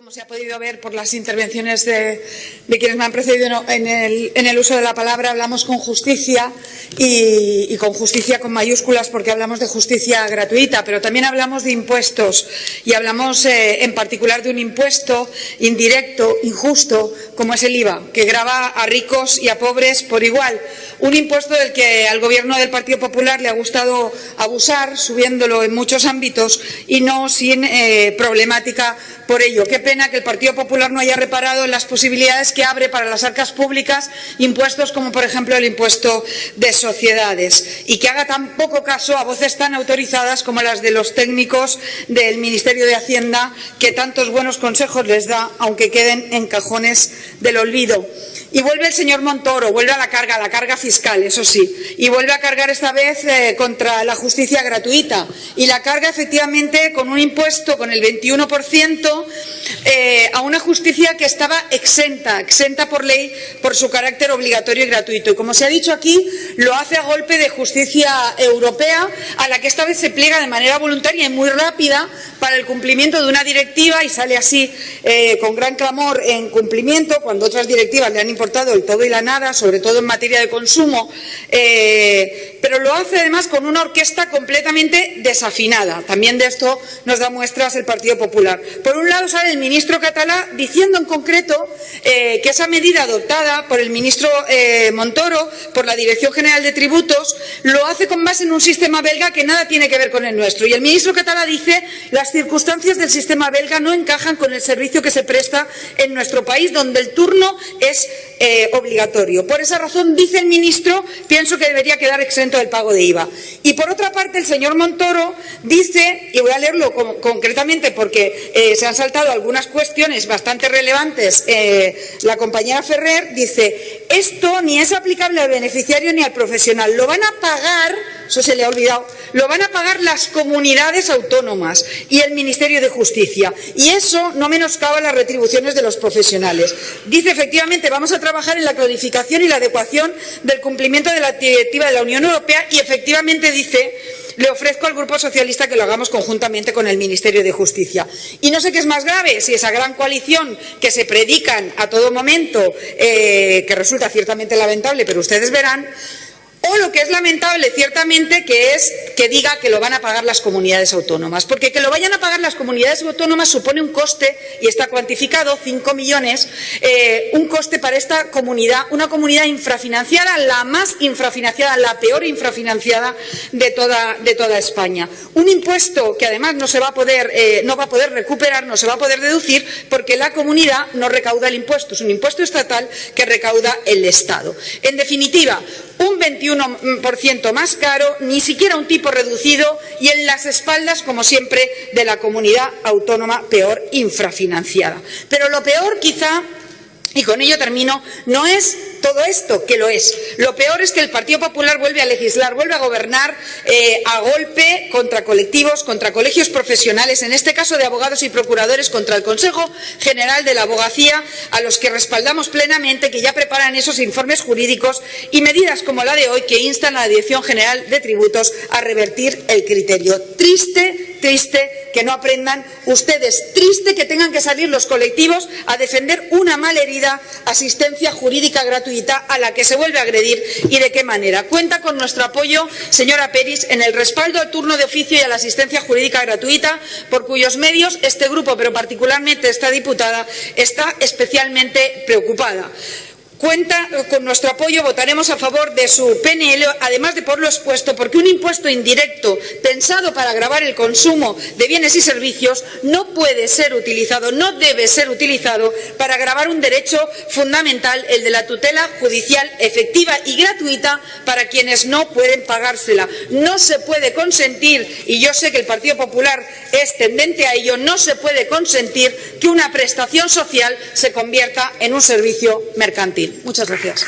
Como se ha podido ver por las intervenciones de, quienes me han precedido en el, uso de la palabra, hablamos con justicia y, con justicia con mayúsculas porque hablamos de justicia gratuita, pero también hablamos de impuestos y hablamos eh, en particular de un impuesto indirecto, injusto, como es el IVA, que grava a ricos y a pobres por igual. Un impuesto del que al Gobierno del Partido Popular le ha gustado abusar, subiéndolo en muchos ámbitos y no sin eh, problemática por ello. Pena que el Partido Popular no haya reparado en las posibilidades que abre para las arcas públicas impuestos como, por ejemplo, el impuesto de sociedades y que haga tan poco caso a voces tan autorizadas como las de los técnicos del Ministerio de Hacienda que tantos buenos consejos les da, aunque queden en cajones del olvido. Y vuelve el señor Montoro, vuelve a la carga, a la carga fiscal, eso sí, y vuelve a cargar esta vez eh, contra la justicia gratuita. Y la carga efectivamente con un impuesto, con el 21%, eh, a una justicia que estaba exenta, exenta por ley por su carácter obligatorio y gratuito. Y como se ha dicho aquí, lo hace a golpe de justicia europea, a la que esta vez se pliega de manera voluntaria y muy rápida para el cumplimiento de una directiva y sale así eh, con gran clamor en cumplimiento, cuando otras directivas le han importado el todo y la nada, sobre todo en materia de consumo, eh, pero lo hace además con una orquesta completamente desafinada. También de esto nos da muestras el Partido Popular. Por un lado sale el ministro catalá diciendo en concreto eh, que esa medida adoptada por el ministro eh, Montoro, por la Dirección General de Tributos, lo hace con base en un sistema belga que nada tiene que ver con el nuestro. Y el ministro catalá dice las circunstancias del sistema belga no encajan con el servicio que se presta en nuestro país, donde el turno es eh, obligatorio. Por esa razón, dice el ministro, pienso que debería quedar exento del pago de IVA. Y por otra parte, el señor Montoro dice, y voy a leerlo concretamente porque eh, se han saltado algunas cuestiones bastante relevantes, eh, la compañera Ferrer dice, esto ni es aplicable al beneficiario ni al profesional, lo van a pagar eso se le ha olvidado, lo van a pagar las comunidades autónomas y el Ministerio de Justicia. Y eso no menoscaba las retribuciones de los profesionales. Dice, efectivamente, vamos a trabajar en la clarificación y la adecuación del cumplimiento de la directiva de la Unión Europea y, efectivamente, dice le ofrezco al Grupo Socialista que lo hagamos conjuntamente con el Ministerio de Justicia. Y no sé qué es más grave, si esa gran coalición que se predican a todo momento, eh, que resulta ciertamente lamentable, pero ustedes verán, o lo que es lamentable, ciertamente, que es que diga que lo van a pagar las comunidades autónomas. Porque que lo vayan a pagar las comunidades autónomas supone un coste, y está cuantificado, 5 millones, eh, un coste para esta comunidad, una comunidad infrafinanciada, la más infrafinanciada, la peor infrafinanciada de toda, España. Un impuesto que además no se va a poder, eh, no va a poder recuperar, no se va a poder deducir, porque la comunidad no recauda el impuesto. Es un impuesto estatal que recauda el Estado. En definitiva, un 21% más caro, ni siquiera un tipo reducido y en las espaldas, como siempre, de la comunidad autónoma peor infrafinanciada. Pero lo peor, quizá, y con ello termino, no es todo esto, que lo es. Lo peor es que el Partido Popular vuelve a legislar, vuelve a gobernar eh, a golpe contra colectivos, contra colegios profesionales, en este caso de abogados y procuradores, contra el Consejo General de la Abogacía, a los que respaldamos plenamente, que ya preparan esos informes jurídicos y medidas como la de hoy que instan a la Dirección General de Tributos a revertir el criterio. Triste, triste que no aprendan ustedes. Triste que tengan que salir los colectivos a defender una malherida asistencia jurídica gratuita a la que se vuelve a agredir y de qué manera. Cuenta con nuestro apoyo, señora Peris, en el respaldo al turno de oficio y a la asistencia jurídica gratuita, por cuyos medios este grupo, pero particularmente esta diputada, está especialmente preocupada. Cuenta con nuestro apoyo, votaremos a favor de su PNL, además de por lo expuesto, porque un impuesto indirecto pensado para grabar el consumo de bienes y servicios no puede ser utilizado, no debe ser utilizado para grabar un derecho fundamental, el de la tutela judicial efectiva y gratuita para quienes no pueden pagársela. No se puede consentir, y yo sé que el Partido Popular es tendente a ello, no se puede consentir que una prestación social se convierta en un servicio mercantil. Muchas gracias.